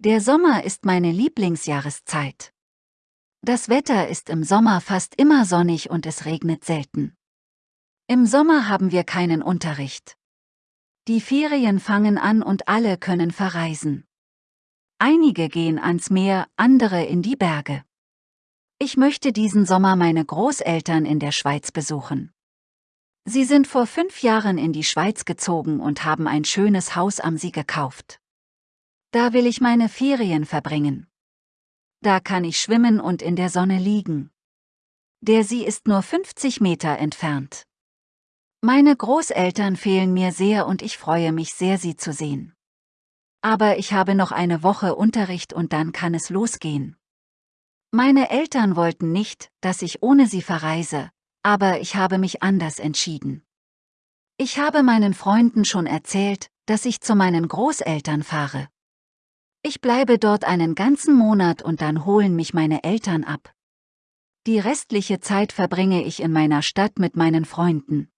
Der Sommer ist meine Lieblingsjahreszeit. Das Wetter ist im Sommer fast immer sonnig und es regnet selten. Im Sommer haben wir keinen Unterricht. Die Ferien fangen an und alle können verreisen. Einige gehen ans Meer, andere in die Berge. Ich möchte diesen Sommer meine Großeltern in der Schweiz besuchen. Sie sind vor fünf Jahren in die Schweiz gezogen und haben ein schönes Haus am See gekauft. Da will ich meine Ferien verbringen. Da kann ich schwimmen und in der Sonne liegen. Der See ist nur 50 Meter entfernt. Meine Großeltern fehlen mir sehr und ich freue mich sehr, sie zu sehen. Aber ich habe noch eine Woche Unterricht und dann kann es losgehen. Meine Eltern wollten nicht, dass ich ohne sie verreise, aber ich habe mich anders entschieden. Ich habe meinen Freunden schon erzählt, dass ich zu meinen Großeltern fahre. Ich bleibe dort einen ganzen Monat und dann holen mich meine Eltern ab. Die restliche Zeit verbringe ich in meiner Stadt mit meinen Freunden.